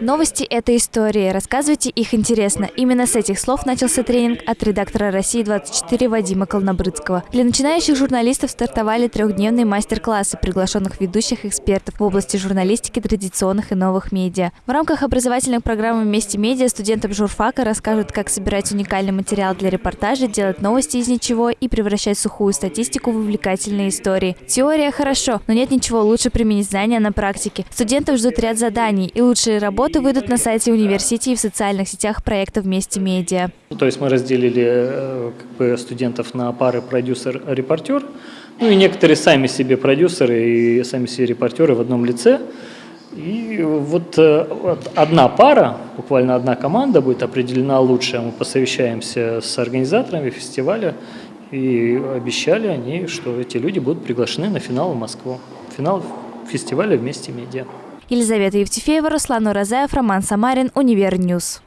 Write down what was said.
Новости – это истории. Рассказывайте их интересно. Именно с этих слов начался тренинг от редактора «России-24» Вадима Колнобрыцкого. Для начинающих журналистов стартовали трехдневные мастер-классы приглашенных ведущих экспертов в области журналистики традиционных и новых медиа. В рамках образовательных программ «Вместе медиа» студентам журфака расскажут, как собирать уникальный материал для репортажа, делать новости из ничего и превращать сухую статистику в увлекательные истории. Теория хорошо, но нет ничего лучше применить знания на практике. Студентов ждут ряд заданий и лучшие работы Работы выйдут на сайте университета и в социальных сетях проекта «Вместе медиа». То есть мы разделили э, как бы, студентов на пары продюсер-репортер. Ну и некоторые сами себе продюсеры и сами себе репортеры в одном лице. И вот, э, вот одна пара, буквально одна команда будет определена лучшая. Мы посовещаемся с организаторами фестиваля и обещали они, что эти люди будут приглашены на финал в Москву. Финал фестиваля «Вместе медиа». Елизавета Евтефеева, Руслан Уразаев, Роман Самарин, Univer News.